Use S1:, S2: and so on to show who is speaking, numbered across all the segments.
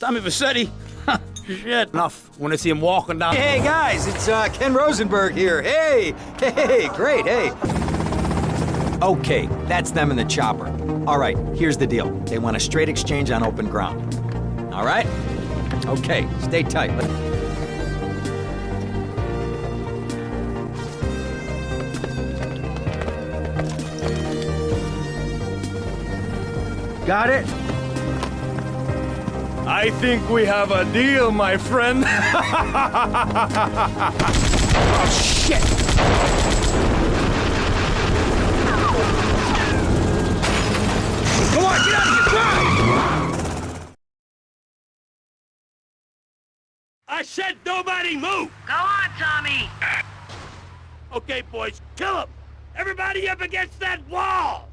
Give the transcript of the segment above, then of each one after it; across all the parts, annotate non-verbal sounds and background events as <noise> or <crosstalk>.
S1: Tommy Vercetti? <laughs> Shit. Enough. When I see him walking down.
S2: Hey guys, it's uh, Ken Rosenberg here. Hey, hey, hey, great, hey. Okay, that's them in the chopper. All right, here's the deal. They want a straight exchange on open ground. All right? Okay, stay tight.
S3: Got it?
S4: I think we have a deal, my friend. <laughs>
S1: Oh, shit! Come on, get out of here! Drive!
S5: I said nobody move!
S6: Go on, Tommy!
S5: Okay, boys, kill him! Everybody up against that wall!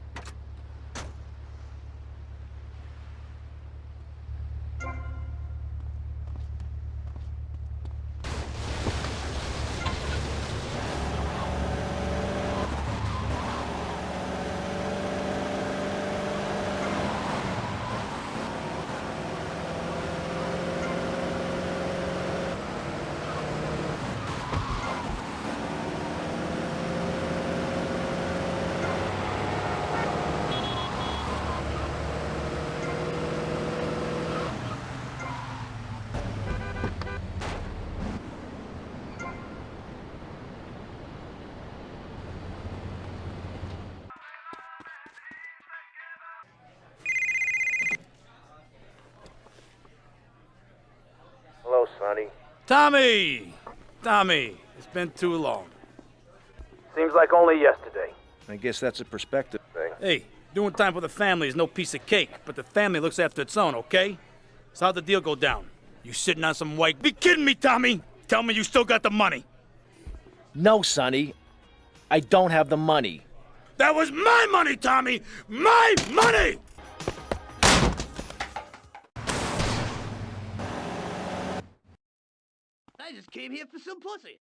S4: Hello, Sonny.
S1: Tommy! Tommy, it's been too long.
S4: Seems like only yesterday. I guess that's a perspective thing.
S1: Hey, doing time for the family is no piece of cake, but the family looks after its own, okay? So how'd the deal go down? You sitting on some white... Be kidding me, Tommy! Tell me you still got the money!
S7: No, Sonny. I don't have the money.
S5: That was my money, Tommy! My money!
S6: Just came here for some pussy.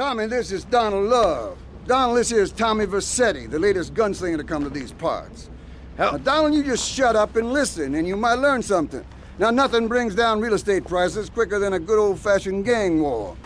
S8: Tommy, this is Donald Love. Donald, this here is Tommy Vercetti, the latest gunslinger to come to these parts. Now, Donald, you just shut up and listen, and you might learn something. Now, nothing brings down real estate prices quicker than a good old-fashioned gang war.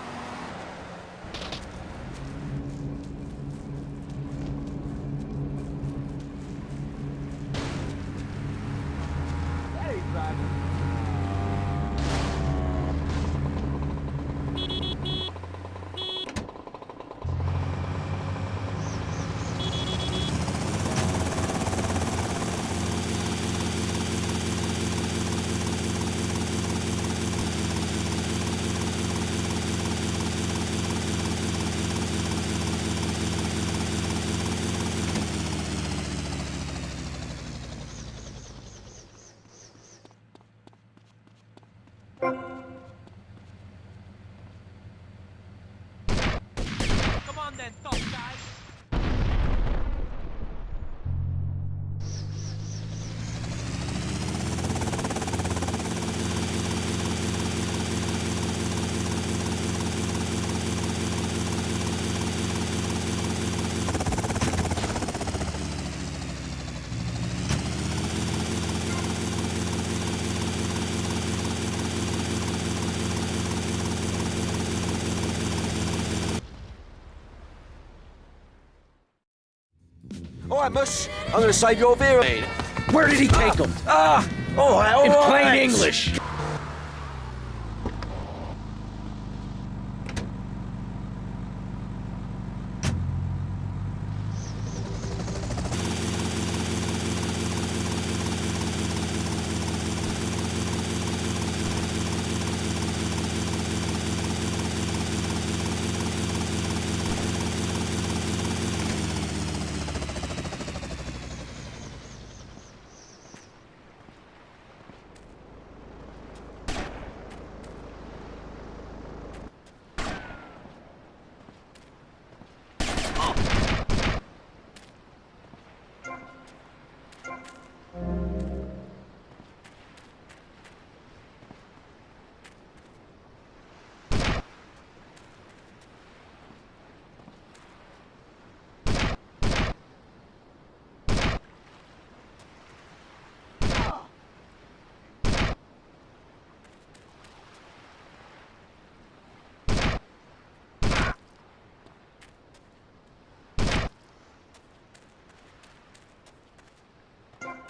S7: All right, Mush. I'm gonna save your veer.
S9: Where did he take him?
S7: Ah! Oh, all
S9: In
S7: right.
S9: plain English.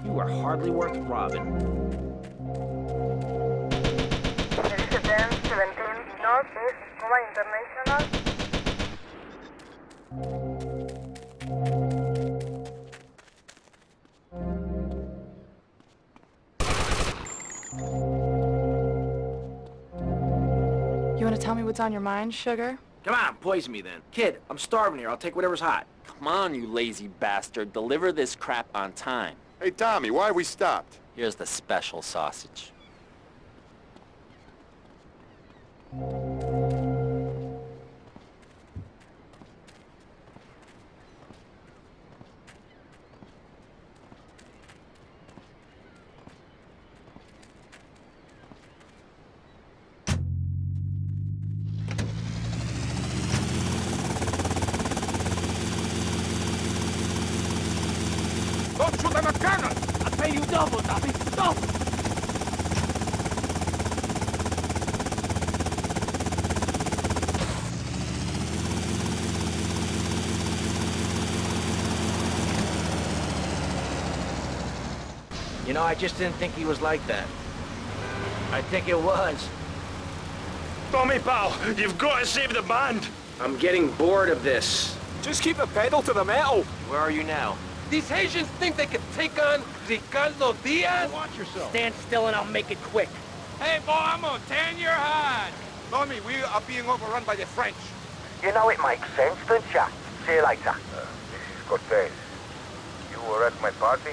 S7: You are hardly worth robbing.
S10: Resident 17 Northeast Cuba International.
S11: You want to tell me what's on your mind, sugar?
S7: Come on, poison me then. Kid, I'm starving here. I'll take whatever's hot.
S12: Come on, you lazy bastard. Deliver this crap on time.
S13: Hey, Tommy, why we stopped?
S12: Here's the special sausage.
S7: I just didn't think he was like that. I think it was.
S5: Tommy, pal, you've got to save the band.
S7: I'm getting bored of this.
S5: Just keep the pedal to the metal.
S7: Where are you now?
S5: These Haitians think they can take on Ricardo Diaz?
S9: Watch yourself.
S14: Stand still and I'll make it quick.
S5: Hey, boy, I'm gonna tan your hide. Tommy, we are being overrun by the French.
S4: You know it makes sense, don't ya? See you later. Uh, this is Cortez. You were at my party?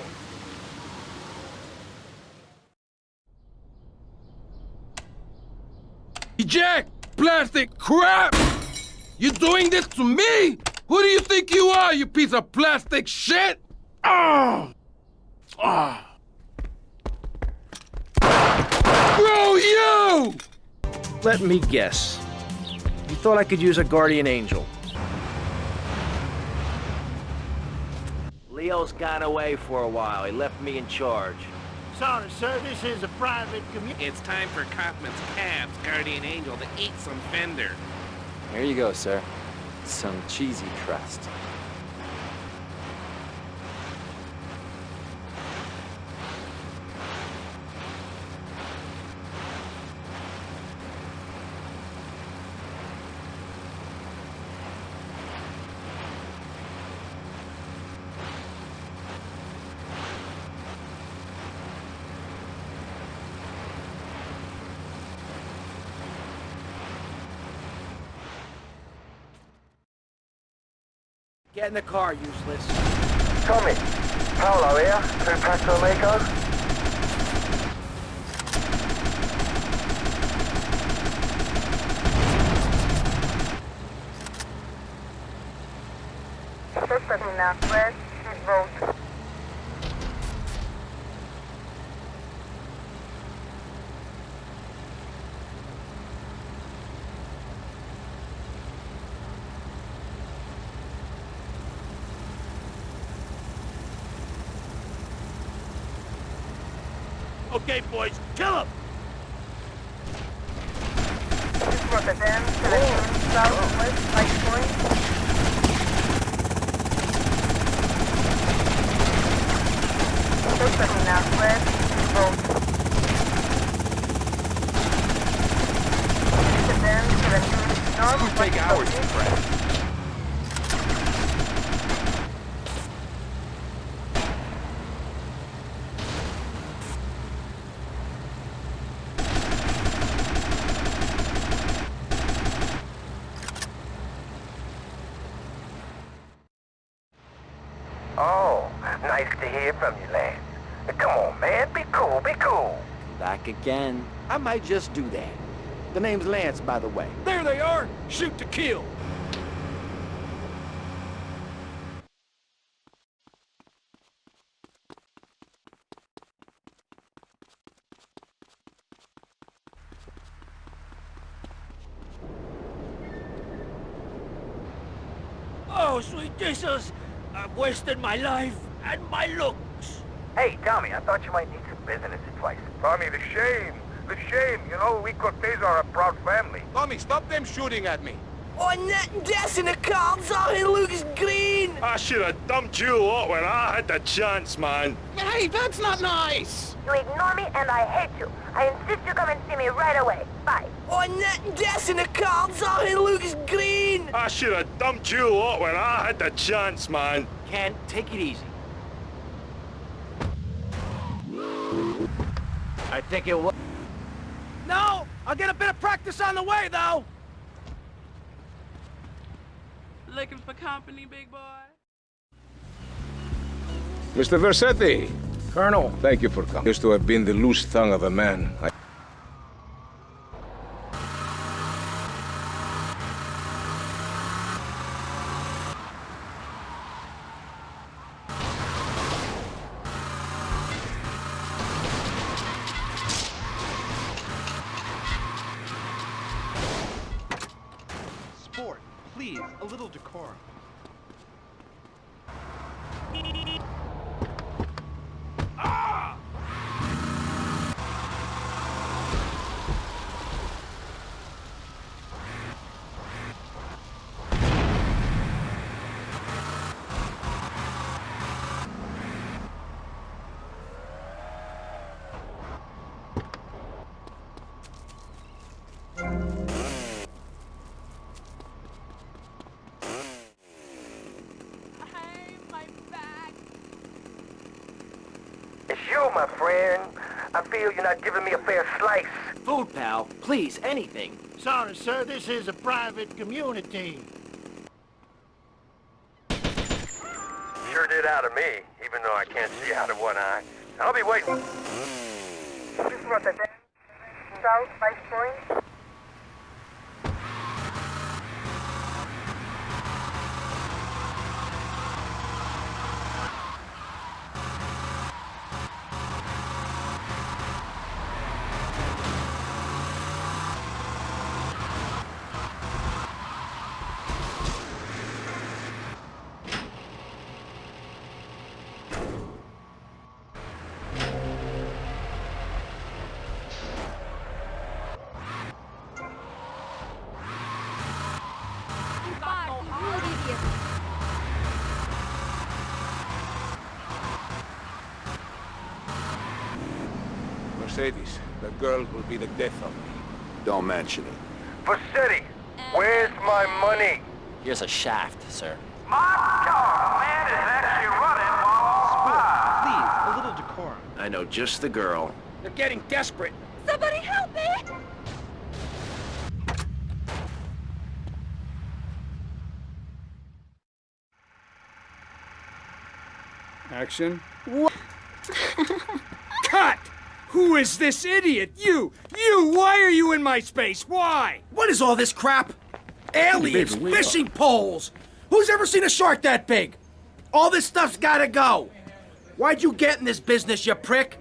S5: Jack, plastic crap! You're doing this to me? Who do you think you are, you piece of plastic shit? Oh! Oh! Bro, you!
S7: Let me guess. You thought I could use a guardian angel. Leo's gone away for a while. He left me in charge.
S14: Sorry, sir, this is a private community.
S5: It's time for Kaufman's Cabs Guardian Angel to eat some fender.
S12: Here you go, sir. Some cheesy crust.
S7: Get in the car, useless.
S4: Tommy, Paolo here, through Paso Amigo.
S10: Termina West Street Road.
S5: Okay, boys, kill him!
S10: Rotterdam 17 Southwest Light Point. 630 Northwest, Street Road. This is then 17 North.
S13: It's take hours to crash.
S4: Oh, nice to hear from you, Lance. Come on, man. Be cool, be cool.
S12: Back again. I might just do that. The name's Lance, by the way.
S15: There they are! Shoot to kill!
S6: Oh, sweet Jesus! I've wasted my life and my looks.
S4: Hey, Tommy, I thought you might need some business advice. Tommy, the shame. The shame. You know, we Cortez are a proud family.
S13: Tommy, stop them shooting at me.
S6: Oh, On that desk in the cards out in Lucas Green!
S16: I should have dumped you out when I had the chance, man.
S6: Hey, that's not nice!
S10: You ignore me and I hate you. I insist you come and see me right away. Bye.
S6: Oh, that desk in the cards out in Lucas Green!
S16: I should have dumped you out when I had the chance, man.
S7: Ken, take it easy. I think it was...
S15: No! I'll get a bit of practice on the way, though!
S17: Looking for company, big boy?
S18: Mr. Vercetti.
S7: Colonel.
S18: Thank you for coming. Used to have been the loose tongue of a man. I
S4: feel you're not giving me a fair slice.
S7: Food, pal. Please, anything.
S6: Sorry, sir, this is a private community.
S4: Sure did out of me, even though I can't see out of one eye. I'll be waiting.
S10: This is Rotterdam. South, Vice Point.
S18: Mercedes, the girl will be the death of me.
S13: Don't mention it.
S4: Vercetti, where's my money?
S12: Here's a shaft, sir.
S4: My God, man is actually running while
S2: Please, a little decorum.
S7: I know just the girl.
S15: They're getting desperate.
S17: Somebody help me!
S19: Action.
S15: Cut! Who is this idiot? You! You! Why are you in my space? Why?
S12: What is all this crap?
S15: Aliens!
S12: Baby, we
S15: fishing poles! Who's ever seen a shark that big? All this stuff's gotta go! Why'd you get in this business, you prick?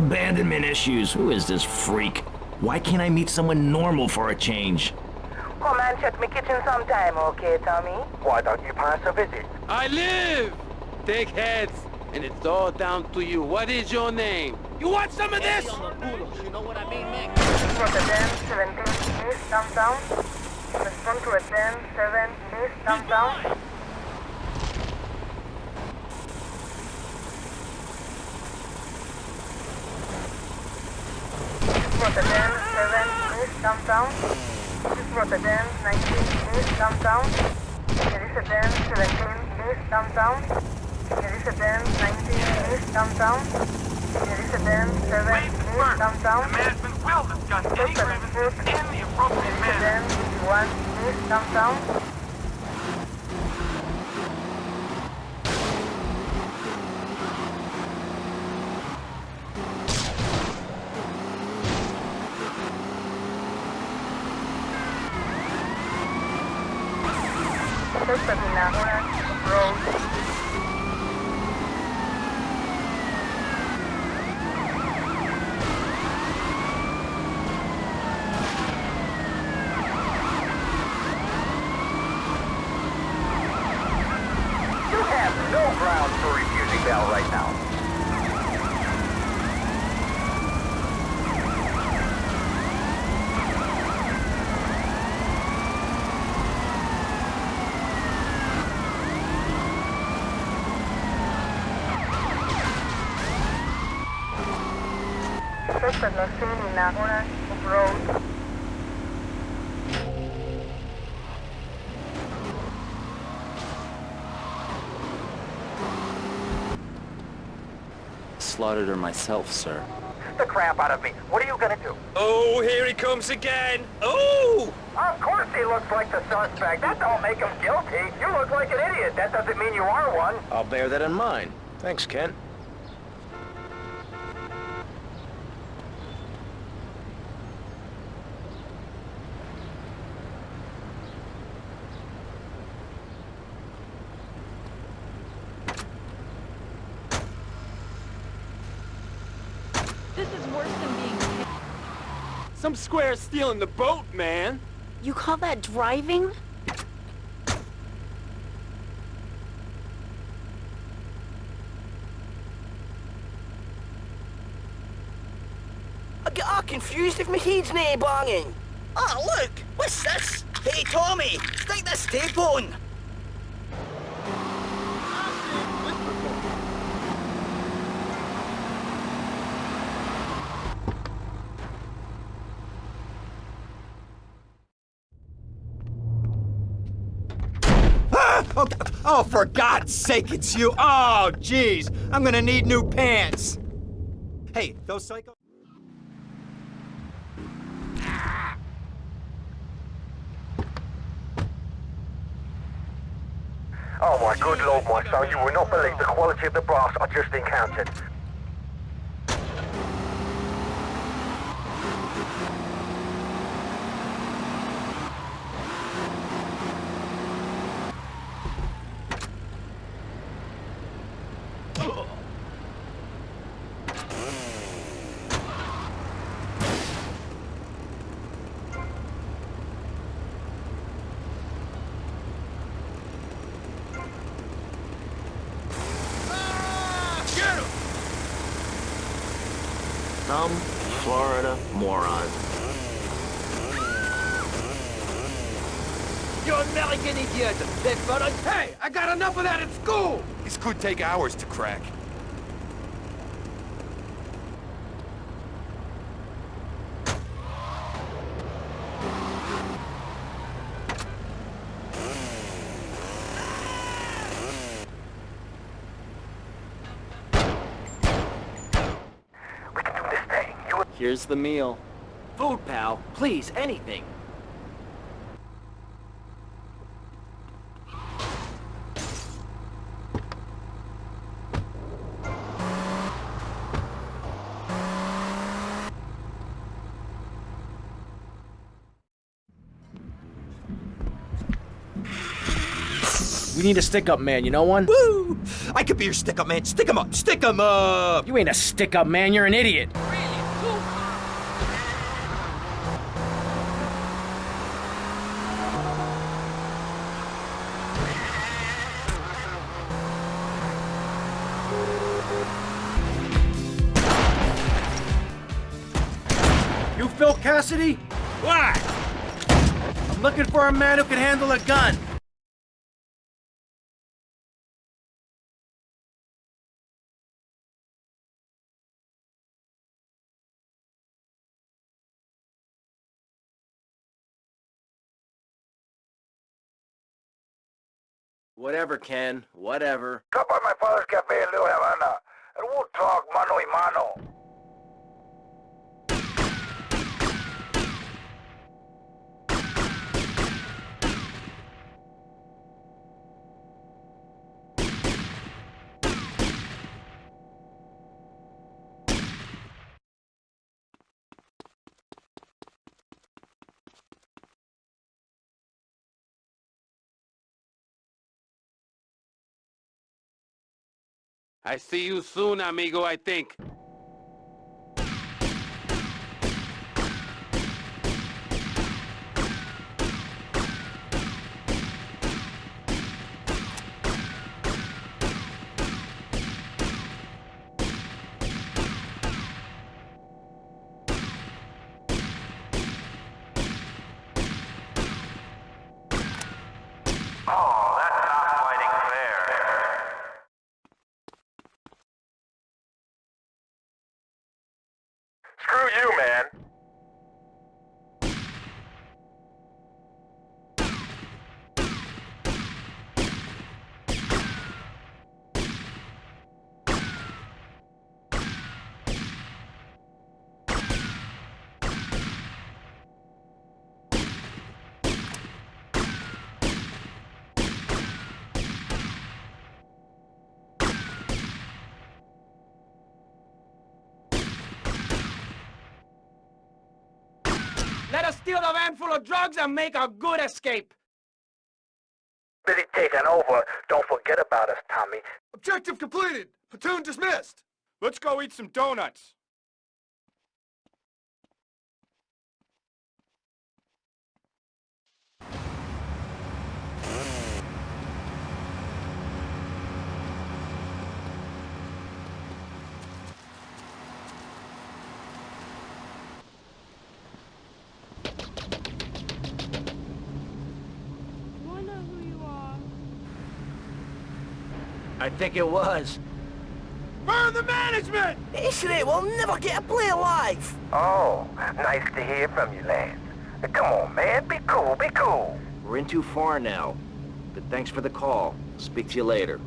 S20: Abandonment issues. Who is this freak? Why can't I meet someone normal for a change?
S10: Come and check my kitchen sometime, okay, Tommy?
S4: Why don't you pass a visit?
S9: I live! Take heads, and it's all down to you. What is your name?
S6: You want some of this?
S10: Rotterdam, 17 East, downtown. Respond to a 10, 7 East, downtown. Rotterdam, 7 East, downtown. This is Rotterdam, 19 East, downtown. Jerusalem, 17 East, downtown. Jerusalem, 19 East, downtown. Jerusalem, 7 East, downtown.
S6: Management will discuss any grievances in the appropriate manner.
S10: Jerusalem, 1 East, downtown. Suspect in Orange Road.
S4: You have no grounds for refusing bail right now.
S10: Suspect was seen in Orange Road.
S21: Slaughtered her myself, sir.
S4: The crap out of me. What are you gonna do?
S6: Oh, here he comes again. Oh!
S4: Of course he looks like the suspect. That don't make him guilty. You look like an idiot. That doesn't mean you are one.
S7: I'll bear that in mind. Thanks, Ken.
S17: This is worse than being
S9: Some square stealing the boat, man.
S22: You call that driving?
S6: I get all confused if my head's nae banging. Oh, look! What's this? Hey, Tommy, stick this tape on!
S2: Ah! Oh, oh, for God's sake, it's you. Oh, jeez. I'm gonna need new pants. Hey, those psycho...
S4: Oh my good lord, my son, you will not believe the quality of the brass I just encountered.
S20: Some Florida moron.
S6: You American idiot! That fella...
S5: Hey, I got enough of that at school!
S13: This could take hours to crack.
S21: Here's the meal.
S6: Food, pal. Please, anything.
S7: Need a stick-up man, you know one?
S2: Woo! I could be your stick up man. Stick him up. Stick him up.
S7: You ain't a stick-up man, you're an idiot. You Phil Cassidy?
S1: Why?
S7: I'm looking for a man who can handle a gun.
S21: Whatever, Ken. Whatever.
S4: Come by my father's cafe in Little Havana, and we'll talk mano y mano.
S9: I see you soon, amigo, I think.
S4: Oh, that's not fighting fair. Screw you, man.
S6: Let us steal the van full of drugs and make a good escape.
S4: Busy taking over. Don't forget about us, Tommy.
S13: Objective completed. Platoon dismissed. Let's go eat some donuts.
S17: I know who you are.
S6: I think it was.
S13: Burn the management!
S6: Isley will never get a play alive.
S4: Oh, nice to hear from you, Lance. Come on, man. Be cool, be cool.
S21: We're in too far now. But thanks for the call. Speak to you later.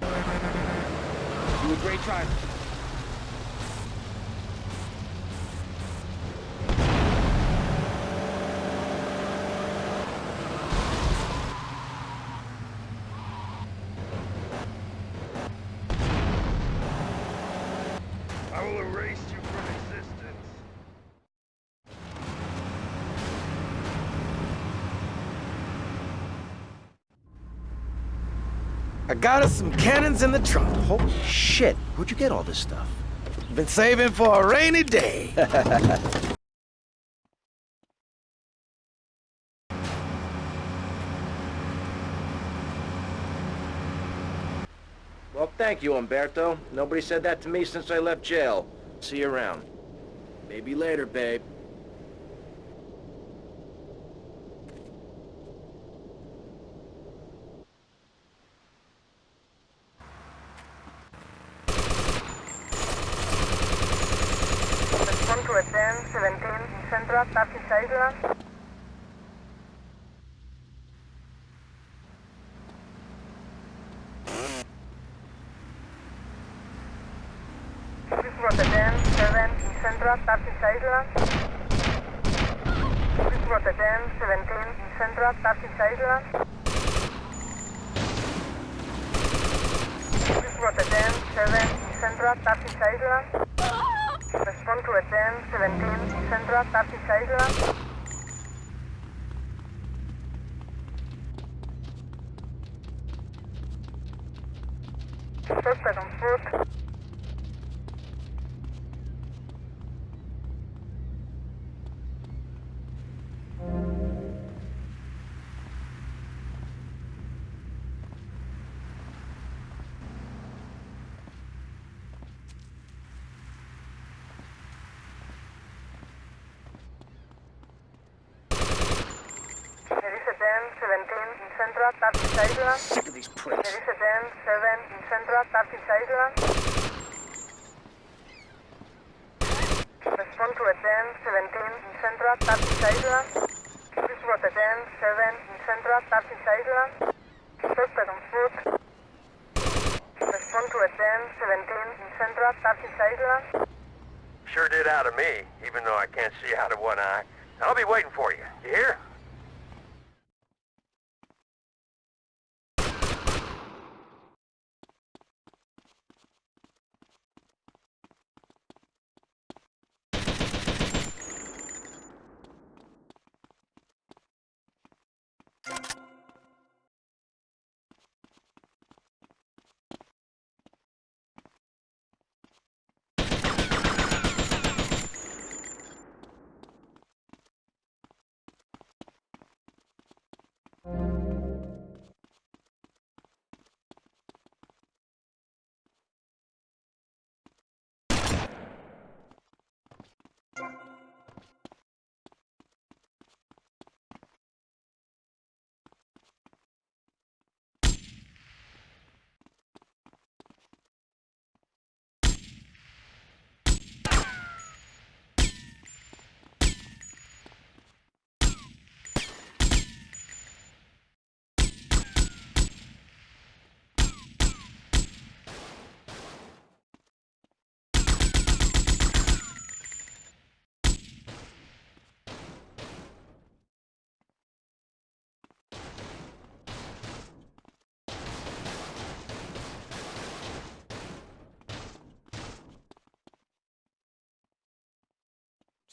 S6: Do a great driver.
S23: I will erase you from existence.
S3: I got us some cannons in the trunk. Holy shit, where'd you get all this stuff? Been saving for a rainy day. <laughs>
S7: Well, thank you, Umberto. Nobody said that to me since I left jail. See you around.
S21: Maybe later, babe.
S10: Respond to a 10, 17, Central, Starfish Island. Please brought a 10, 7, Central, Starfish Island. Please brought 10, 17, Central, Starfish Island. Please brought 10, 7, Central, Starfish Island. Respond to a 10, 17, Central, Starfish Island.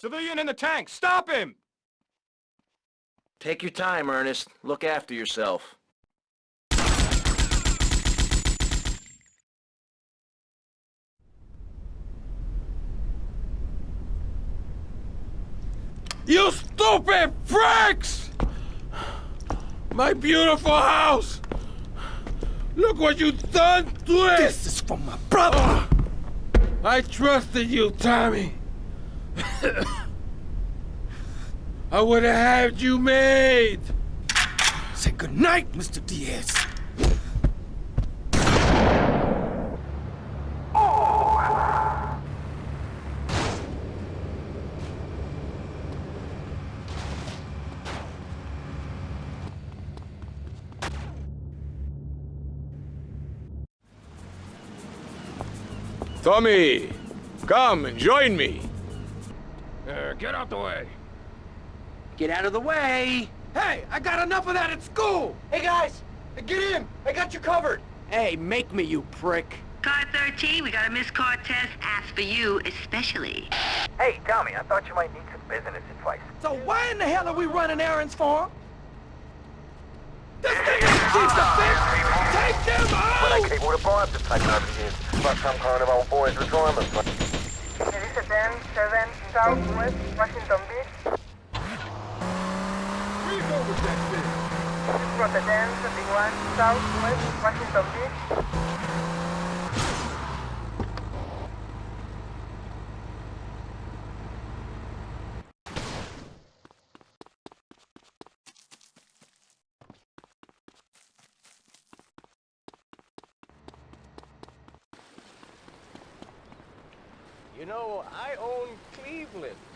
S13: Civilian in the tank! Stop him!
S21: Take your time, Ernest. Look after yourself.
S5: You stupid pricks! My beautiful house! Look what you've done to it!
S3: This is for my brother!
S5: I trusted you, Tommy. I would have had you made.
S3: Say goodnight, Mr. Diaz.
S23: Tommy, come and join me.
S13: Uh, get out the way.
S9: Get out of the way!
S3: Hey, I got enough of that at school!
S6: Hey guys, get in. I got you covered.
S7: Hey, make me, you prick.
S24: Car 13, we got a missed car test. Asked for you especially.
S4: Hey, Tommy, I thought you might need some business advice.
S3: So why in the hell are we running errands for him? This thing is chief defense! Take them
S4: But I
S3: out!
S4: came with a bar to type RPGs about some kind of old boys retirement fund.
S10: Erice 10, 7 Southwest, Washington Beach. This was a 10, 21 Southwest, Washington Beach.
S6: I own Cleveland.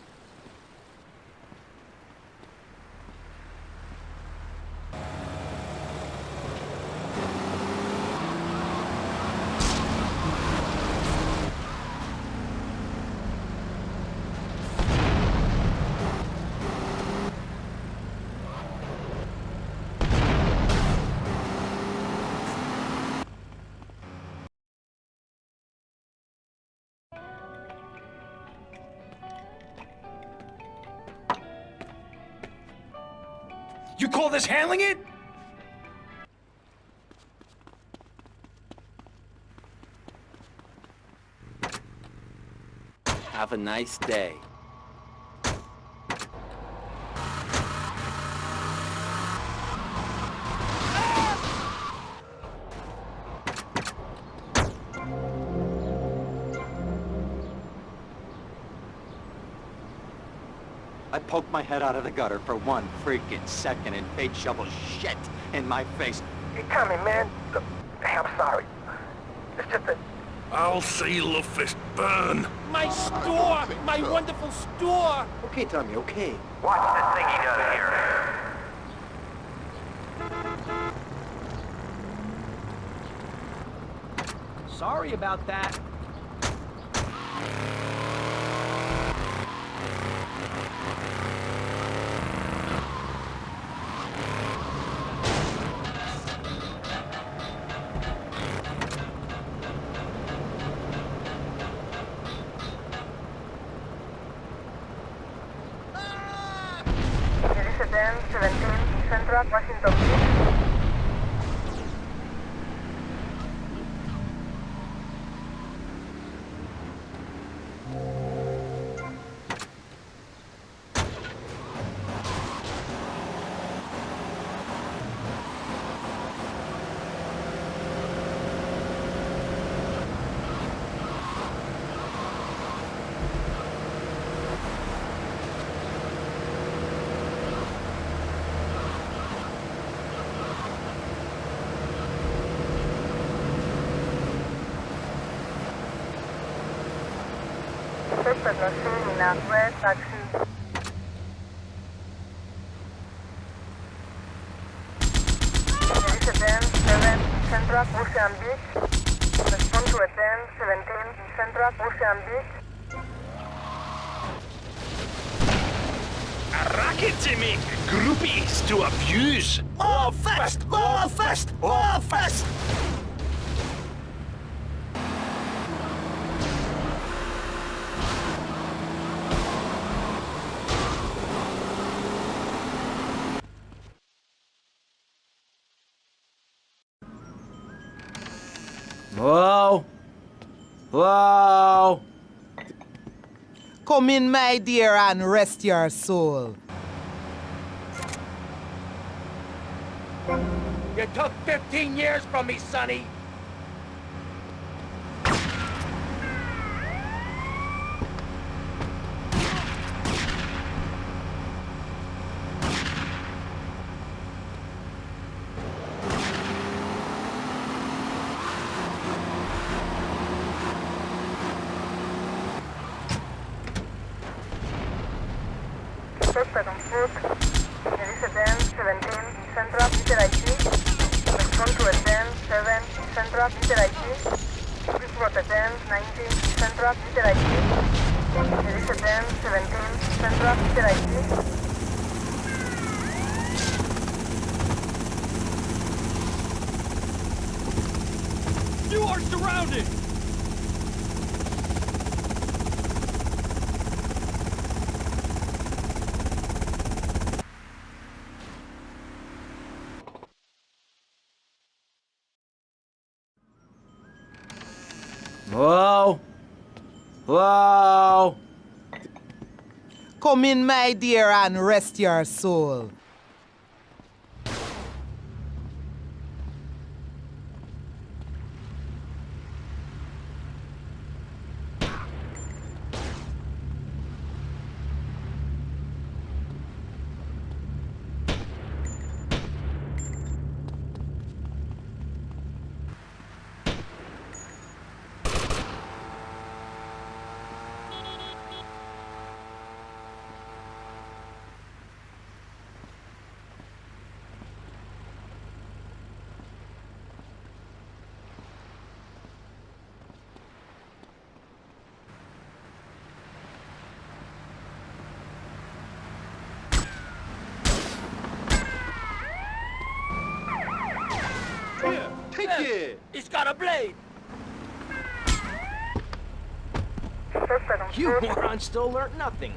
S3: You call this handling it?
S9: Have a nice day.
S2: My head out of the gutter for one freaking second and fate shovels shit in my face.
S4: Hey, Tommy, man. Look, hey, I'm sorry. It's just that...
S23: I'll see Love Fist burn.
S6: My store! My wonderful store!
S3: Okay, Tommy, okay.
S4: Watch this thing he does here.
S7: Sorry about that.
S10: Was in a taxi. 10, 7, Central, Ocean Beach. Respond to a 10, 17, Central,
S23: to make groupies to abuse.
S6: More fast! More fast! More fast!
S25: Come in, my dear, and rest your soul.
S6: You took 15 years from me, Sonny!
S10: Suspect on foot. Elise 10, 17, Central, Peter IT. Respond to a 10, 7, Central, Peter IT. Please got a 10, 19, Central, Peter IT. Elise 10, 17, Central, Peter IT.
S1: You are surrounded!
S7: Whoa. Whoa.
S25: Come in, my dear, and rest your soul.
S6: Here, take it! He's got a blade!
S7: You
S10: foot.
S7: moron still learned nothing.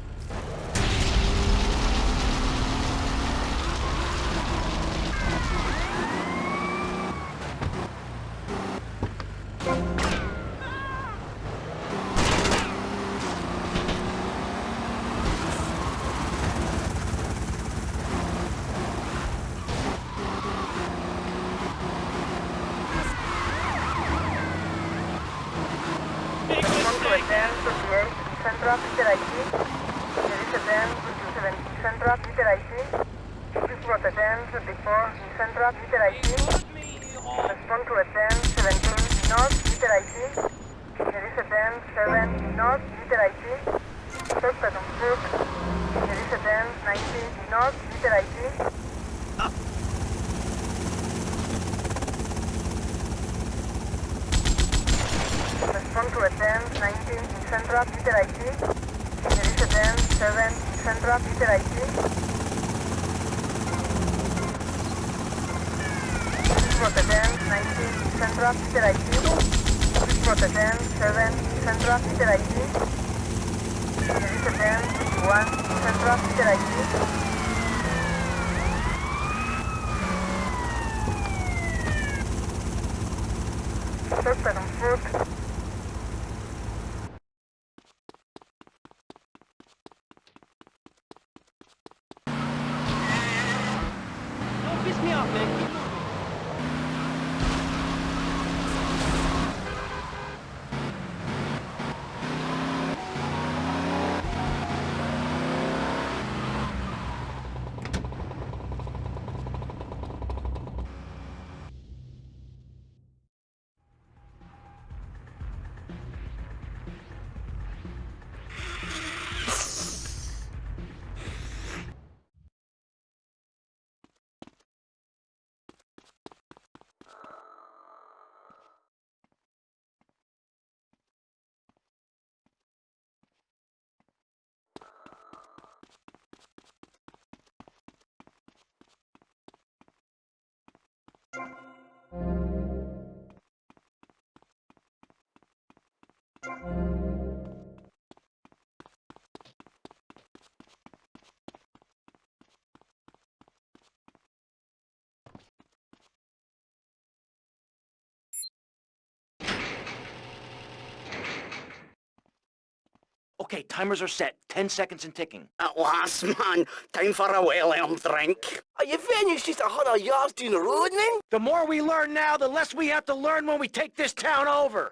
S21: Okay, timers are set. Ten seconds and ticking.
S6: At last, man. Time for a well-earned drink. Are your venues just a hundred yards down the road, then?
S21: The more we learn now, the less we have to learn when we take this town over.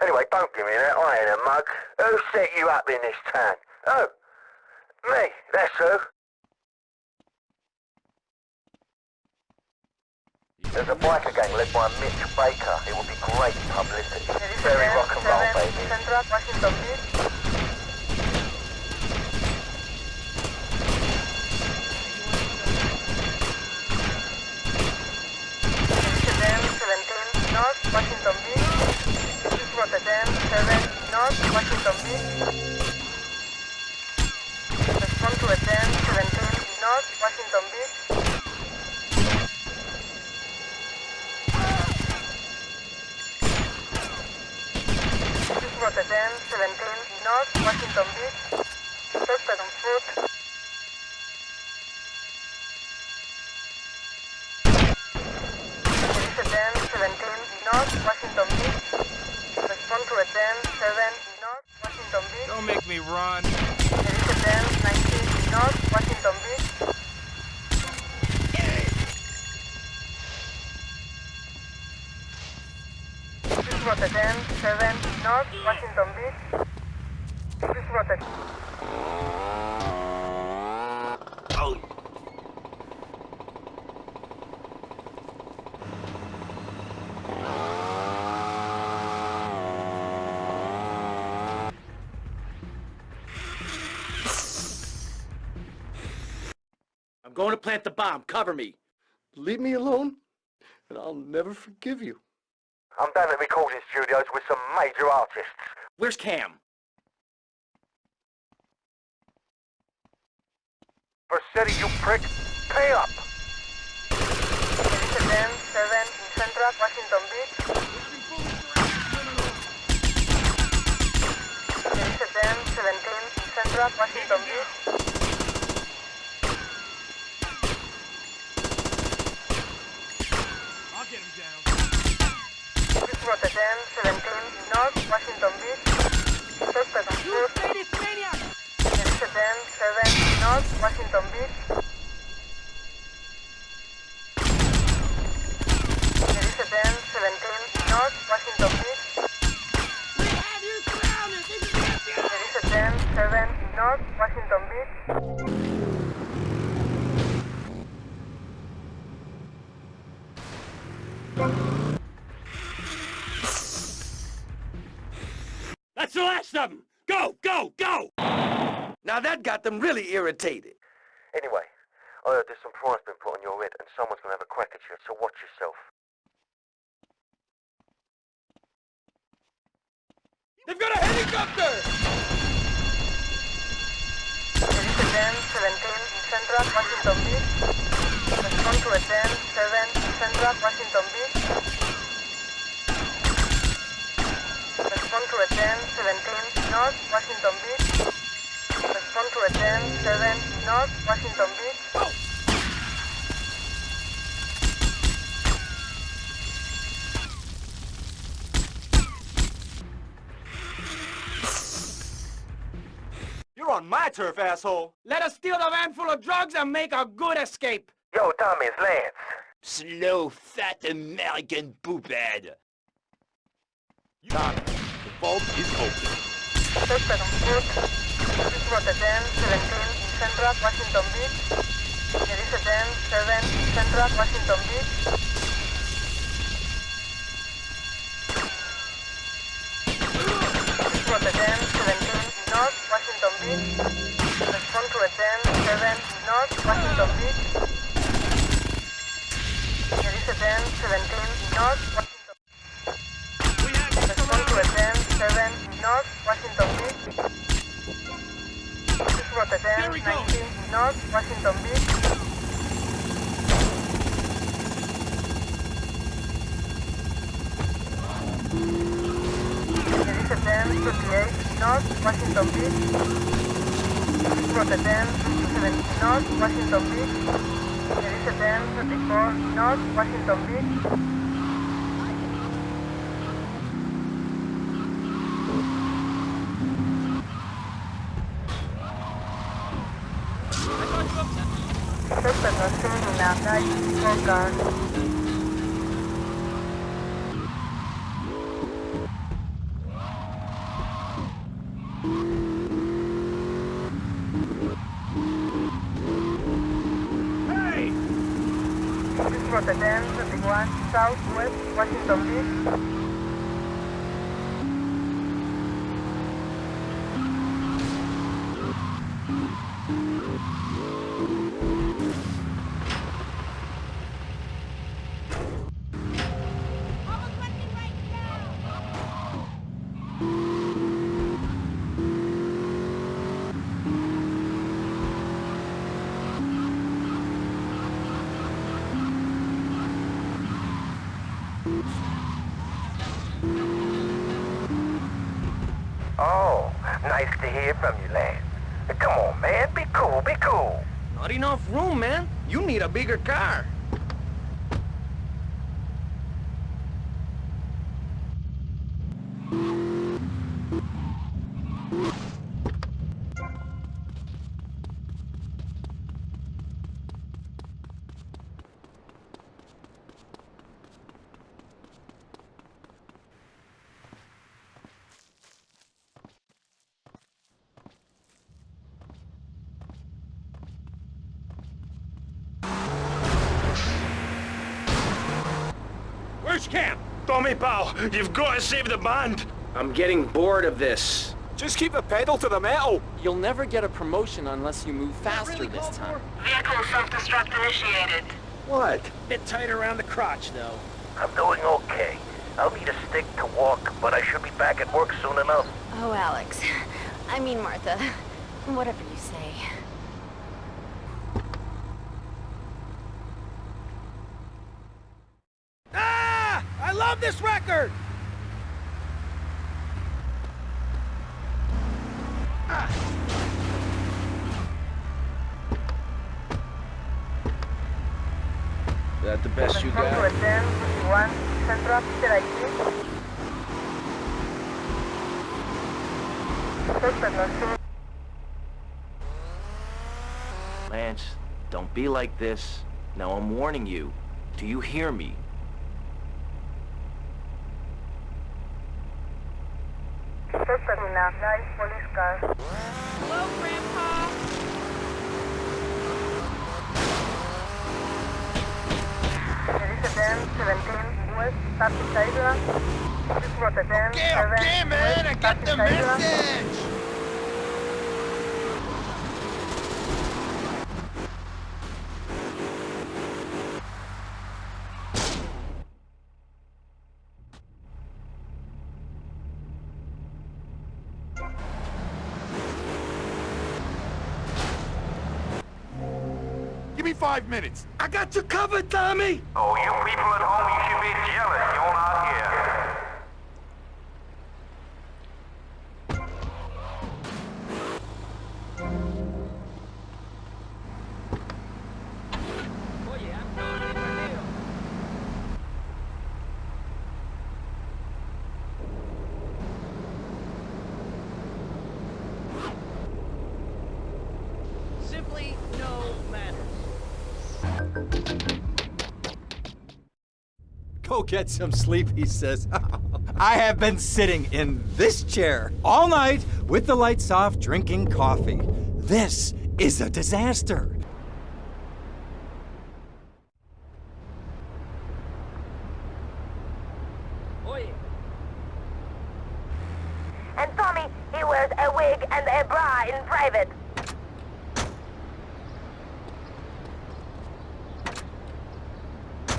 S4: Anyway, don't give me that. I ain't a mug. Who set you up in this town? Oh, me. That's who. There's a biker gang led by Mitch Baker. It would be great publicity. Very rock and roll, baby.
S10: Washington Beach. North, Washington Beach. This is Route 10, 7 North, Washington Beach. Respond to a 10, 17 North, Washington Beach. Route 10, 17 North, Washington Beach. Suspect on foot. Washington Beach. Respond to a 10, 7 North, Washington Beach.
S5: Don't make me run.
S10: There is a 10, 19 North, Washington Beach. This is Route 10, 7 North, Washington Beach. This is Route
S21: going to plant the bomb. Cover me.
S13: Leave me alone, and I'll never forgive you.
S4: I'm down at recording studios with some major artists.
S21: Where's Cam?
S4: Vercetti, you prick. Pay up.
S10: There is a 10, 7 in Central, Washington Beach. There is a 10, 17 in Central, Washington Beach. Route 10, 17 North, Washington Beach. Suspect on foot. There is 10, 7 North, Washington Beach. There is 10, 17 North, Washington Beach. There is
S23: That's the last of them! Go, go, go!
S3: Now that got them really irritated.
S4: Anyway, oh, I heard there's some price been put on your head and someone's gonna have a crack at you, so watch yourself.
S3: They've got a helicopter!
S10: Elise 10, 17 in Central Washington Beach. Respond to a 10, 7 Central Washington Beach. Respond to a 10, 17 North Washington Beach. Respond to a 10, 7 North Washington Beach.
S13: You're on my turf, asshole.
S26: Let us steal the van full of drugs and make a good escape.
S4: Yo, Tommy, it's Lance.
S23: Slow, fat American poophead. Tommy, the vault is open.
S10: Suspect on foot. This 10, 17 in Central Washington Beach. Elise 10, 7 in Central Washington Beach. Night a
S26: bigger car.
S23: Where's camp? Tommy, pal, you've got to save the band.
S7: I'm getting bored of this.
S13: Just keep the pedal to the metal.
S12: You'll never get a promotion unless you move faster this time.
S24: Vehicle self-destruct initiated.
S3: What?
S26: Bit tight around the crotch, though.
S4: I'm doing okay. I'll need a stick to walk, but I should be back at work soon enough.
S22: Oh, Alex. <laughs> I mean, Martha. <laughs> Whatever you say.
S26: Ah! I love this record!
S7: That the best you got?
S10: 10, 51 Central Peter ID. Suspect was seen
S21: Lance, don't be like this. Now I'm warning you. Do you hear me?
S10: Suspect in a nice police car.
S17: Hello, Grandpa.
S10: Elise 10, 17 west, passing Caesar. This was a 10,
S16: Okay,
S10: 7,
S16: okay, man, I
S10: west,
S16: got the
S10: passing
S16: message.
S13: Give me five minutes.
S14: I got you covered, Tommy!
S27: Oh, you people at home, you should be jealous
S2: get some sleep, he says. I have been sitting in this chair all night with the lights off, drinking coffee. This is a disaster.
S24: And Tommy, he wears a wig and a bra in private.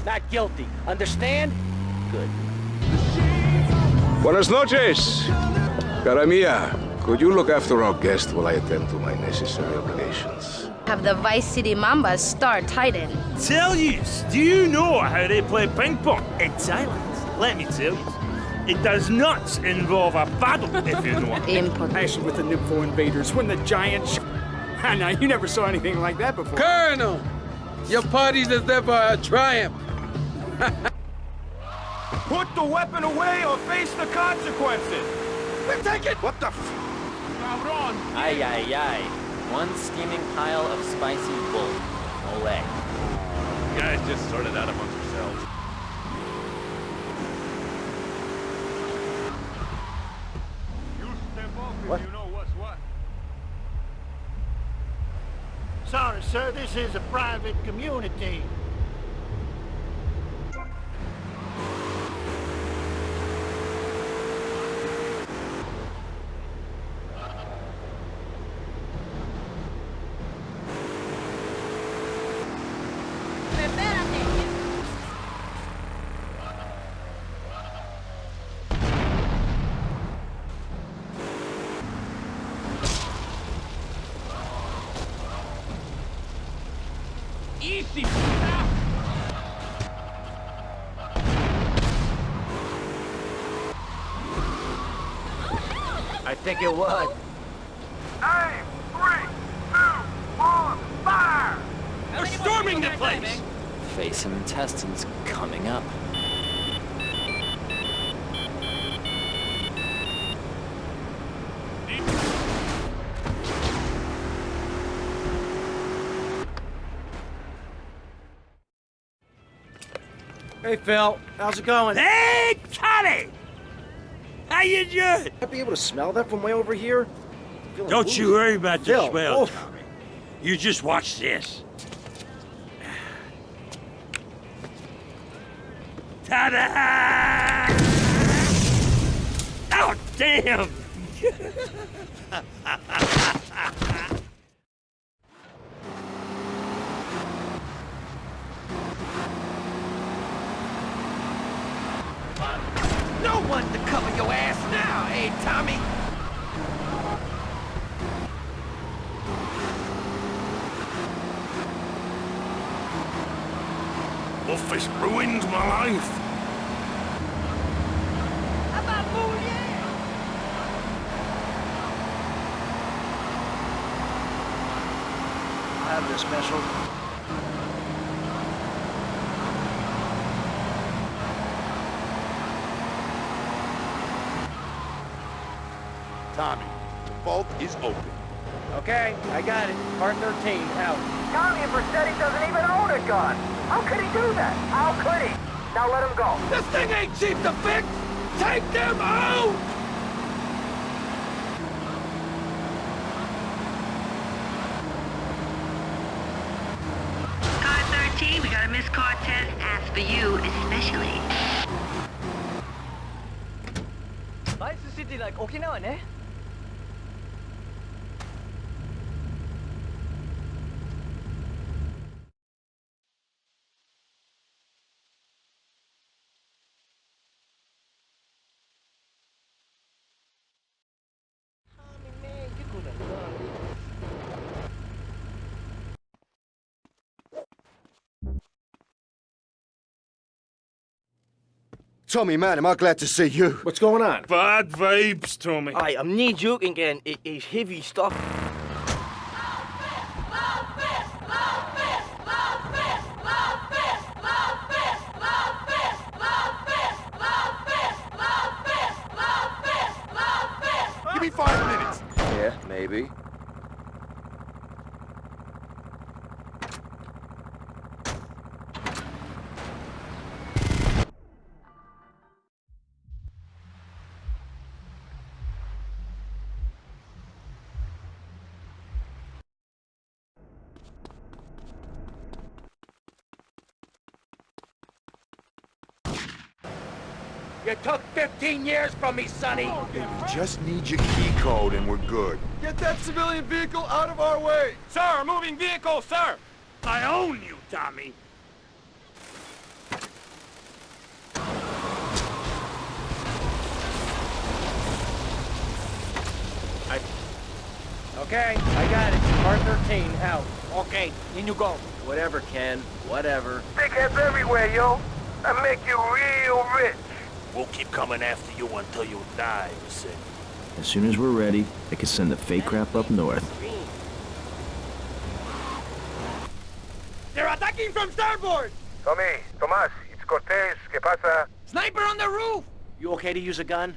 S17: Not guilty. Understand? Good.
S18: Buenas noches. Cara mia, could you look after our guest while I attend to my necessary obligations?
S28: Have the Vice City Mambas star Titan.
S1: Tell you, do you know how they play ping pong in Thailand? Let me tell you. It does not involve a paddle, if you know what I
S15: with the Nippo invaders when the giant. Sh- ah, now you never saw anything like that before.
S5: Colonel, your party's as ever a triumph.
S13: Put the weapon away or face the consequences. We take it. What the f? Cabron.
S12: Ay, ay, ay. One steaming pile of spicy bull. No way.
S1: Guys just sorted out amongst yourselves.
S16: You step off if what? you know what's what?
S14: Sorry, sir, this is a private community.
S17: Easy,
S29: I think it would.
S27: Aim! Three, two, one, fire!
S1: They're storming the place!
S12: Face some intestines coming up.
S7: Hey, Phil. How's it going?
S1: Hey, Tommy!
S7: I'd be able to smell that from way over here.
S1: Don't
S7: woozy.
S1: you worry about the
S7: Phil,
S1: smell. Tommy. You just watch this. Ta-da! Oh, damn! <laughs>
S16: No one to cover your ass eh, Tommy?
S1: Office ruined my life.
S13: is open.
S7: Okay, I got it. Part 13, out.
S27: Tommy Vercetti doesn't even own a gun. How could he do that? How could he? Now let him go.
S5: This thing ain't cheap to fix! Take them out!
S24: Car 13, we got a missed car test, as for you especially.
S6: Vice city like Okinawa, ne?
S30: Tommy, man, am I glad to see you.
S7: What's going on?
S23: Bad vibes, Tommy.
S6: Aye, I'm not joking again. It is heavy stuff.
S13: Give me five minutes.
S7: Yeah, maybe.
S26: 15 years from me, Sonny.
S13: We just need your key code and we're good.
S26: Get that civilian vehicle out of our way.
S23: Sir, moving vehicle, sir! I own you, Tommy. I...
S26: Okay, I got it. Car 13, out. Okay, in you go.
S7: Whatever, Ken. Whatever.
S4: Dickheads everywhere, yo. I make you real rich.
S23: We'll keep coming after you until you die, Sid.
S20: As soon as we're ready, I can send the fake crap up north.
S26: They're attacking from starboard!
S4: Tommy, Tomas, it's Cortez. ¿Qué pasa?
S26: Sniper on the roof!
S7: You okay to use a gun?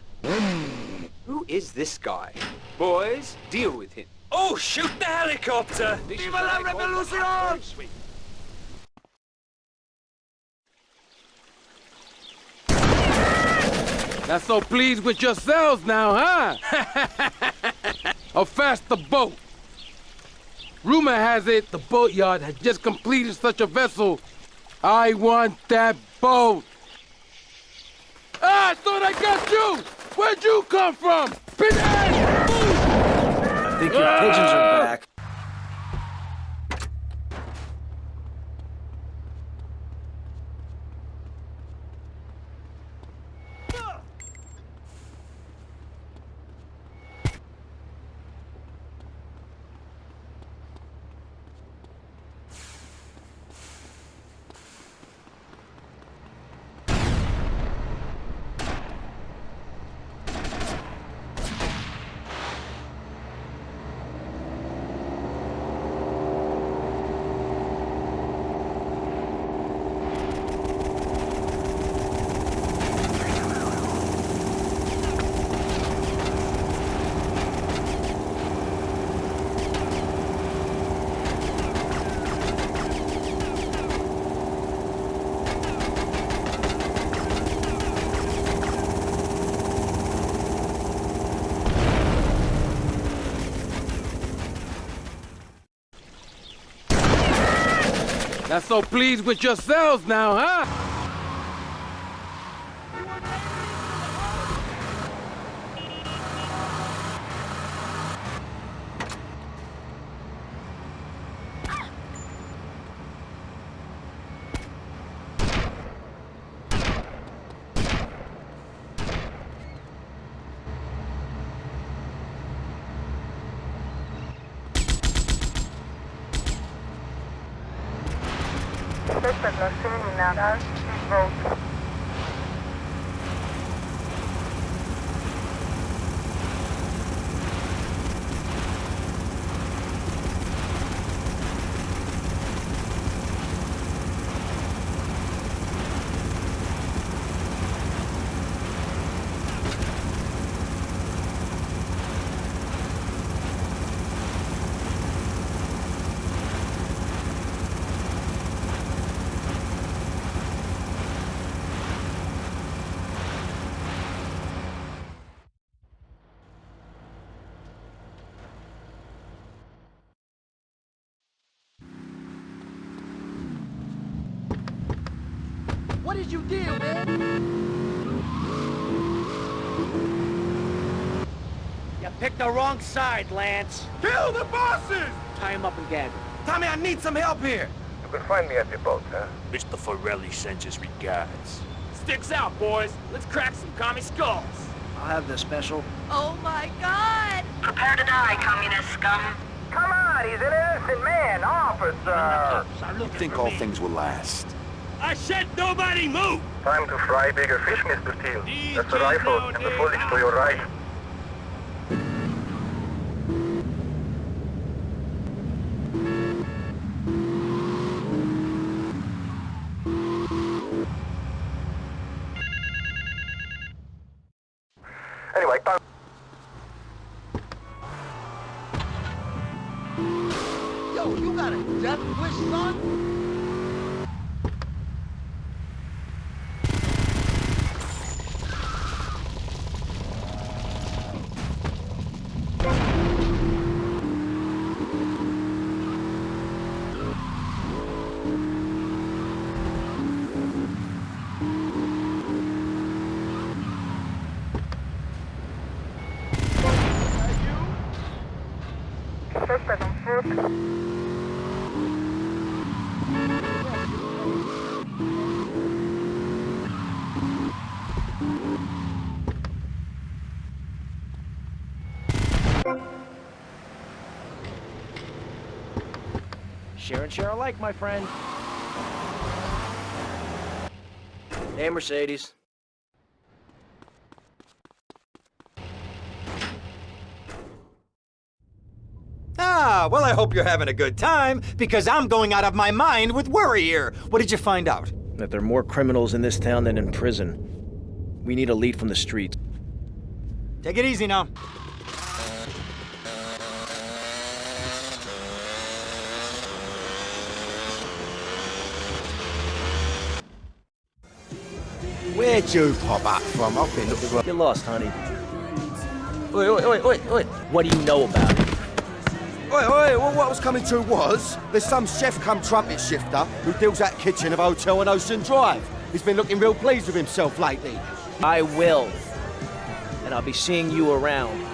S3: Who is this guy? Boys, deal with him.
S23: Oh, shoot the helicopter!
S26: Viva la revolución!
S5: Not so pleased with yourselves now, huh? How <laughs> fast the boat? Rumor has it the boatyard has just completed such a vessel. I want that boat. Ah, I thought I got you! Where'd you come from?
S7: I think your pigeons are back.
S5: Not so pleased with yourselves now, huh?
S10: Suspect lost seen now. Down, please vote.
S26: What did you do, man?
S3: picked the wrong side, Lance.
S13: Kill the bosses!
S3: Tie him up and gag him. Tommy, I need some help here.
S4: You can find me at the boat, huh?
S23: Mr. Forelli sends his regards.
S26: Sticks out, boys. Let's crack some commie skulls.
S7: I'll have the special.
S22: Oh my god!
S24: Prepare to die, communist scum.
S4: Come on, he's an innocent man, officer!
S13: I don't think all things will last?
S23: I said nobody move!
S4: Time to fry bigger fish, Mr. Teal. That's the rifle and the bullets to your right.
S7: Share and share alike, my friend. Hey, Mercedes.
S2: Ah, well, I hope you're having a good time, because I'm going out of my mind with worry here. What did you find out?
S7: That there are more criminals in this town than in prison. We need a lead from the streets.
S2: Take it easy now.
S3: Where'd you pop up from? I've been looking for...
S7: You're lost, honey. Wait, wait, wait, wait, wait. What do you know about it?
S3: Oi, oi, well, what I was coming to was, there's some chef come trumpet shifter who deals at kitchen of hotel on Ocean Drive. He's been looking real pleased with himself lately.
S7: I will. And I'll be seeing you around.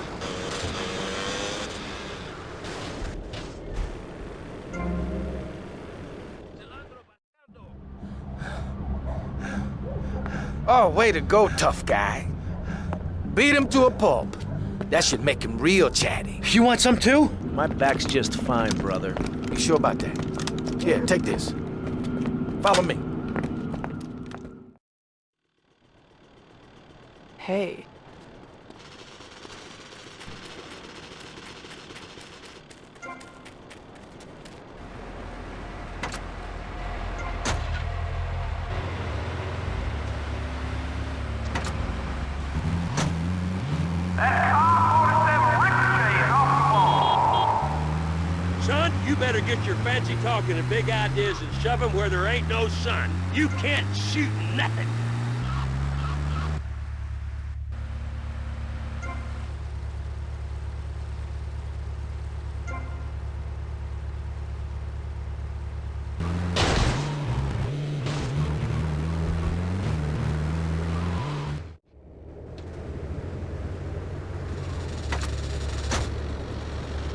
S3: Oh, way to go, tough guy. Beat him to a pulp. That should make him real chatty.
S7: You want some too? My back's just fine, brother.
S3: You sure about that? Here, take this. Follow me.
S17: Hey.
S23: Son, you better get your fancy talking and big ideas and shove 'em where there ain't no sun. You can't shoot nothing.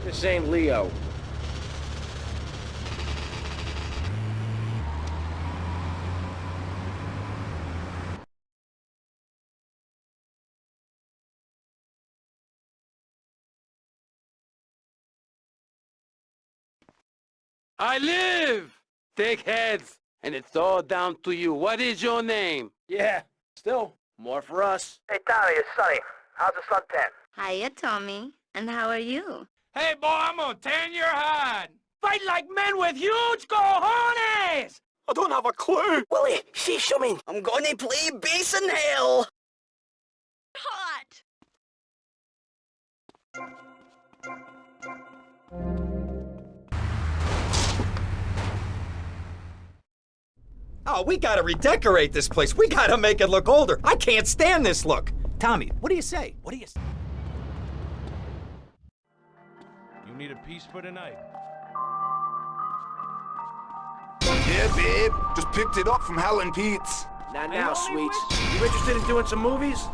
S7: This ain't Leo.
S5: I live! Take heads, and it's all down to you. What is your name?
S7: Yeah, still, more for us.
S4: Hey, Tommy, it's Sonny. How's the suntan?
S22: Hiya, Tommy. And how are you?
S26: Hey, boy, I'm gonna tan your hide. Fight like men with huge cojones!
S6: I don't have a clue. Willie, see something. I'm gonna play bass in hell.
S2: Oh, we gotta redecorate this place. We gotta make it look older. I can't stand this look. Tommy, what do you say? What do you say?
S13: You need a piece for tonight.
S3: Yeah, babe. Just picked it up from Helen and Pete's.
S7: Not now, sweets. You interested in doing some movies?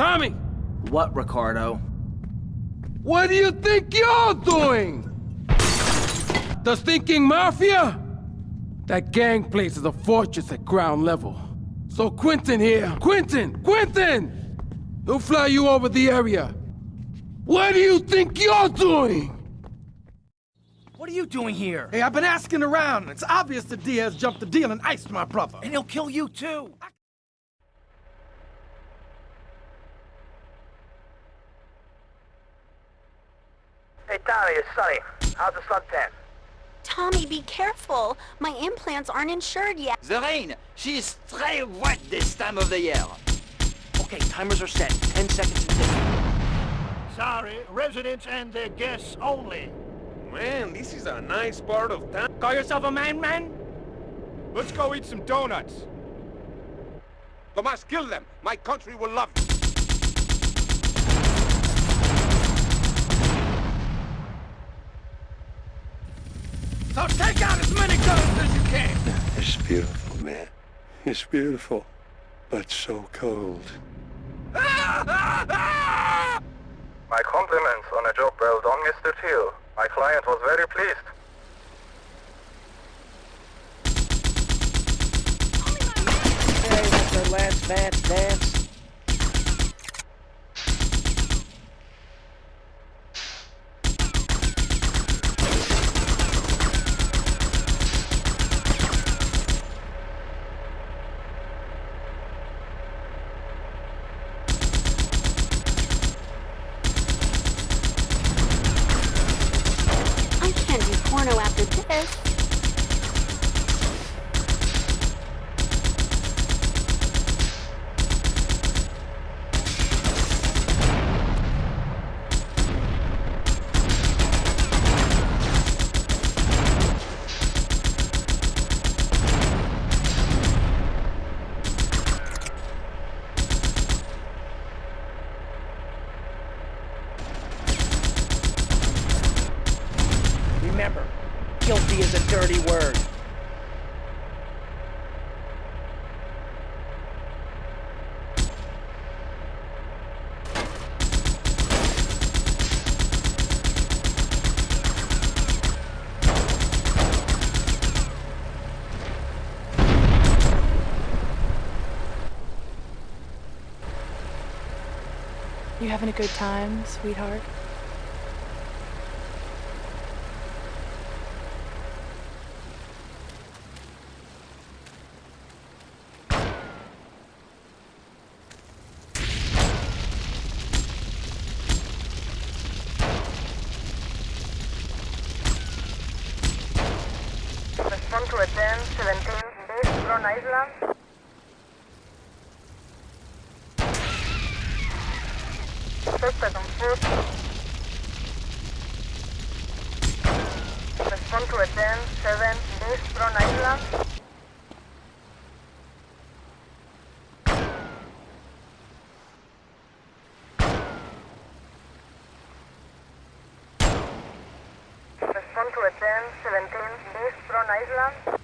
S5: Tommy,
S7: What, Ricardo?
S5: what do you think you're doing? The Stinking Mafia? That gang place is a fortress at ground level. So Quentin here. Quentin! Quentin! He'll fly you over the area. What do you think you're doing?
S1: What are you doing here?
S31: Hey, I've been asking around. It's obvious that Diaz jumped the deal and iced my brother.
S1: And he'll kill you too.
S4: Hey, Tommy, it's Sonny. How's the suntan?
S22: Tommy, be careful. My implants aren't insured yet.
S32: The rain. She is très wet this time of the year.
S1: Okay, timers are set. Ten seconds to tick.
S13: Sorry, residents and their guests only.
S18: Man, this is a nice part of town.
S13: Call yourself a man, man? Let's go eat some donuts.
S18: Tomas, kill them. My country will love you.
S13: So take out as many guns as you can.
S16: It's beautiful, man. It's beautiful, but so cold. <laughs>
S4: My compliments on a job well done, Mr. Teal. My client was very pleased.
S7: Hey, that's our last dance, dance.
S22: I can't do porno after this.
S7: Remember, guilty is a dirty word.
S17: You having a good time, sweetheart?
S10: To attend 17
S20: 1017 is from Iceland.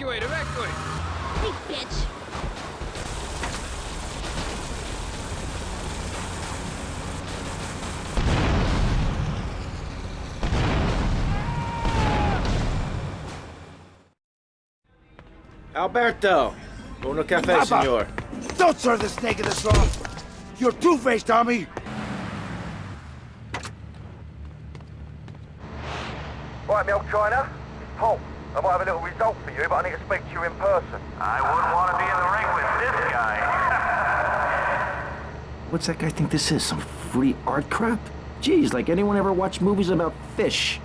S26: Evacuate, evacuate!
S22: Hey, bitch.
S7: Alberto! Uno cafe,
S33: Papa.
S7: senor.
S33: Don't serve the snake in the nakedness off! You're two-faced, Tommy!
S4: Right, Milk China, it's Paul. I might have a little result for you, but I need to speak to you in person. I wouldn't want to be in the ring with this guy. <laughs>
S10: What's that guy think this is? Some free art crap? Geez, like anyone ever watched movies about fish?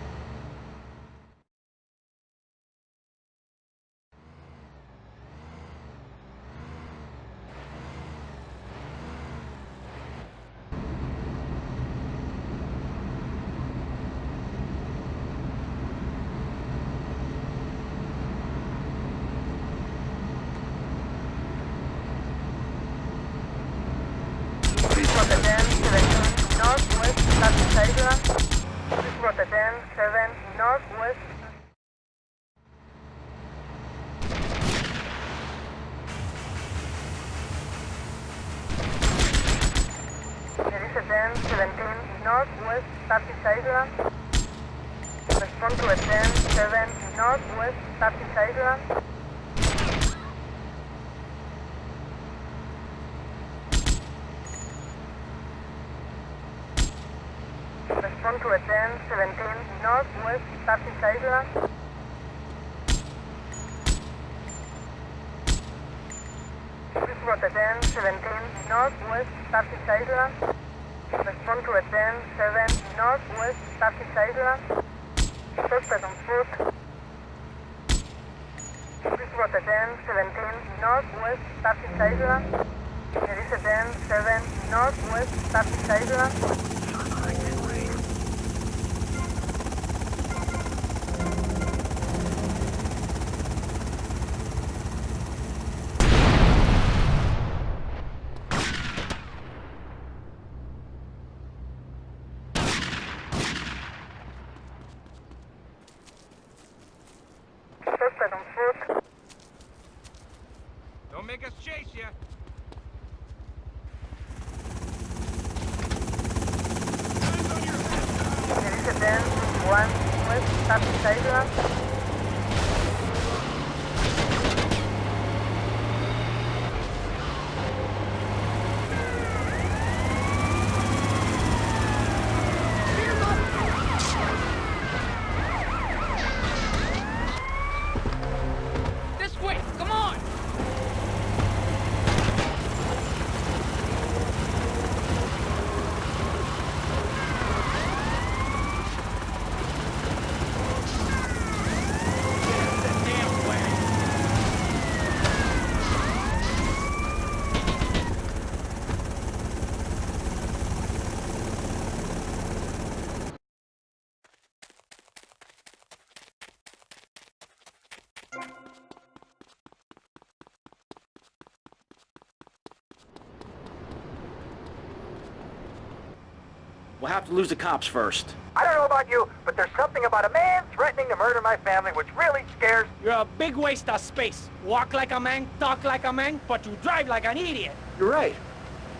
S10: We'll have to lose the cops first.
S4: I don't know about you, but there's something about a man threatening to murder my family which really scares...
S26: You're a big waste of space. Walk like a man, talk like a man, but you drive like an idiot.
S2: You're right.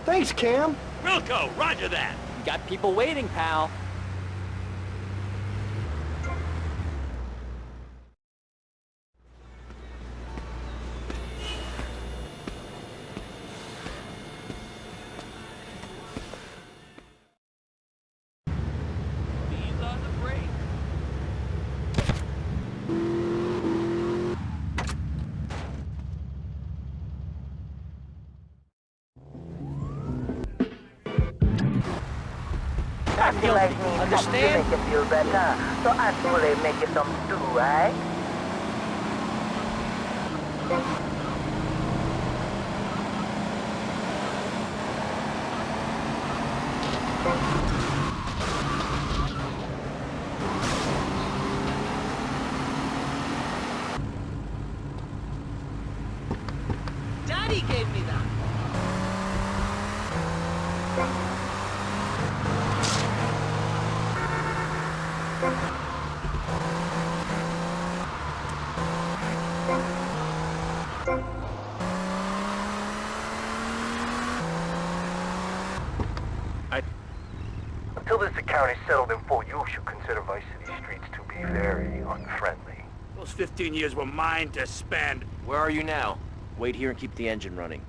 S2: Thanks, Cam.
S23: Wilco, roger that.
S17: You got people waiting, pal.
S34: Feel better. So actually make you some stew, right?
S20: Daddy gave me that.
S4: Until this account is settled in full, you should consider Vice City streets to be very unfriendly.
S23: Those 15 years were mine to spend.
S12: Where are you now? Wait here and keep the engine running.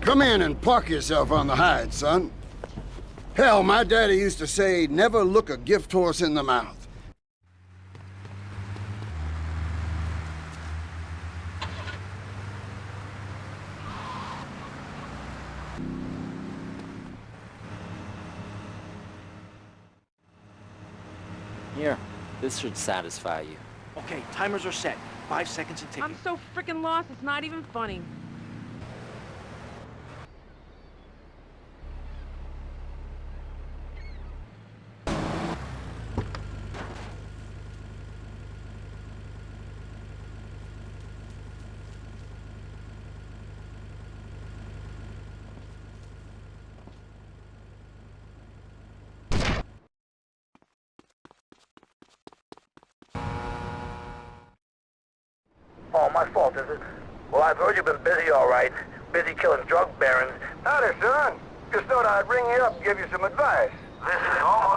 S8: Come in and park yourself on the hide, son. Hell, my daddy used to say, never look a gift horse in the mouth.
S12: Here, this should satisfy you.
S7: Okay, timers are set. Five seconds and ticking.
S17: I'm so freaking lost, it's not even funny.
S4: Oh, my fault, is it? Well, I've heard you've been busy, all right. Busy killing drug barons. Howdy, son. Just thought I'd ring you up give you some advice. This is almost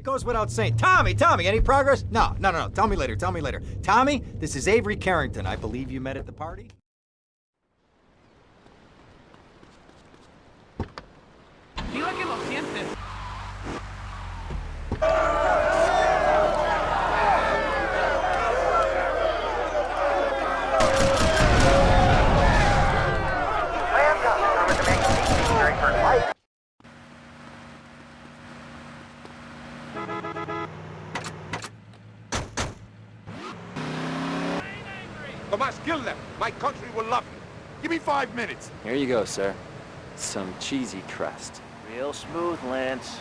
S2: It goes without saying. Tommy, Tommy, any progress? No, no, no, no. Tell me later. Tell me later. Tommy, this is Avery Carrington. I believe you met at the party.
S17: Dile que lo sientes.
S13: Tomas, kill them. My country will love you. Give me five minutes.
S12: Here you go, sir. Some cheesy crust.
S35: Real smooth, Lance.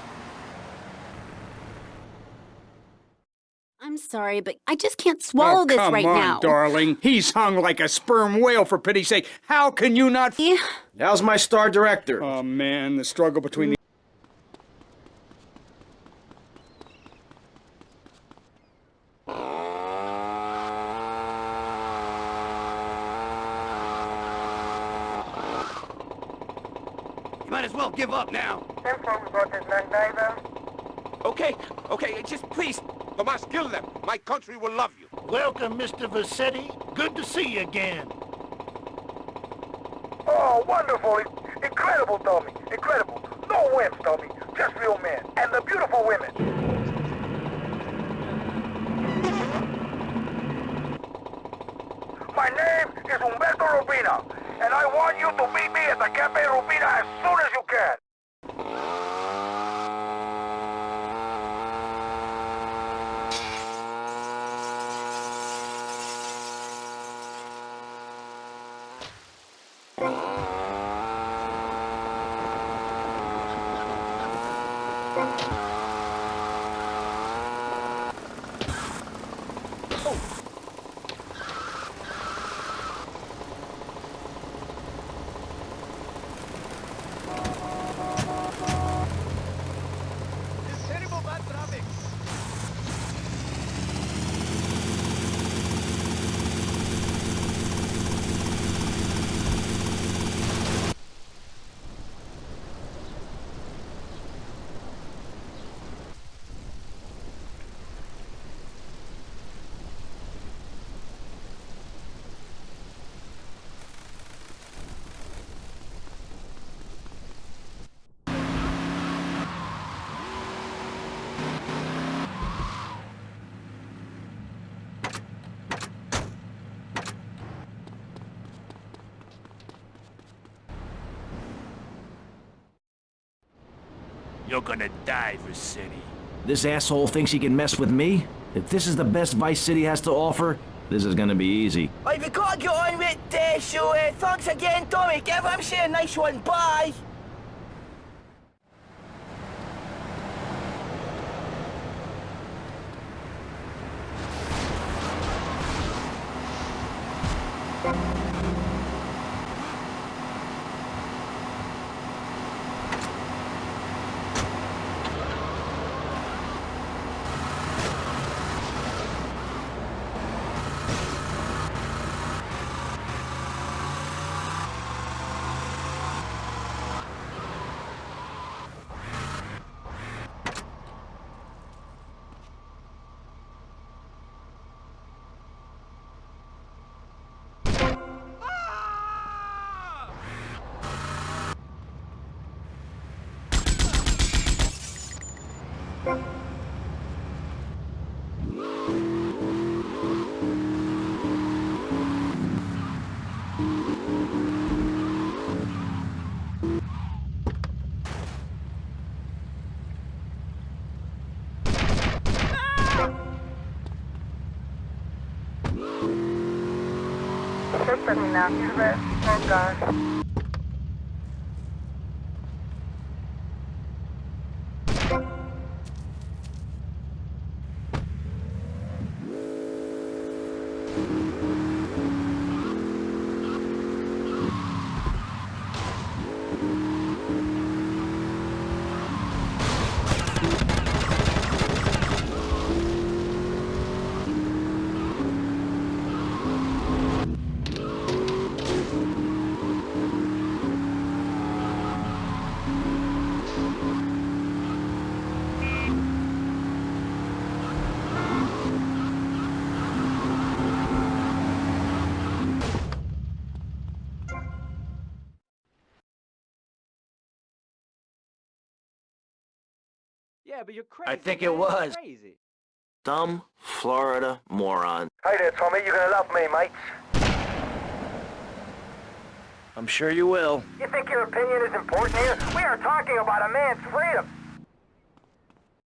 S22: I'm sorry, but I just can't swallow
S15: oh,
S22: this right
S15: on,
S22: now.
S15: darling. He's hung like a sperm whale, for pity's sake. How can you not...
S36: How's my star director?
S15: Oh, man, the struggle between the...
S13: You might as well give up now.
S10: Tempo, we got this man diver.
S13: Okay, okay, just please. Tomas, kill them. My country will love you.
S14: Welcome, Mr. Vercetti. Good to see you again.
S4: Oh, wonderful. Incredible, Tommy. Incredible. No wimps, Tommy. Just real men. And the beautiful women. My name is Umberto Robina, and I want you to meet me at the Cafe Robina as soon as you can.
S23: You're gonna die, for City.
S7: This asshole thinks he can mess with me? If this is the best Vice City has to offer, this is gonna be easy.
S6: Right, we gotta get on with this, so uh, thanks again, Tommy. Give him say a nice one. Bye.
S10: Check terminal, Silver, oh guns.
S20: But you're crazy.
S7: I think it was.
S20: Crazy.
S7: Dumb Florida moron.
S27: Hey there, Tommy. You're gonna love me, mate.
S7: I'm sure you will.
S27: You think your opinion is important here? We are talking about a man's freedom.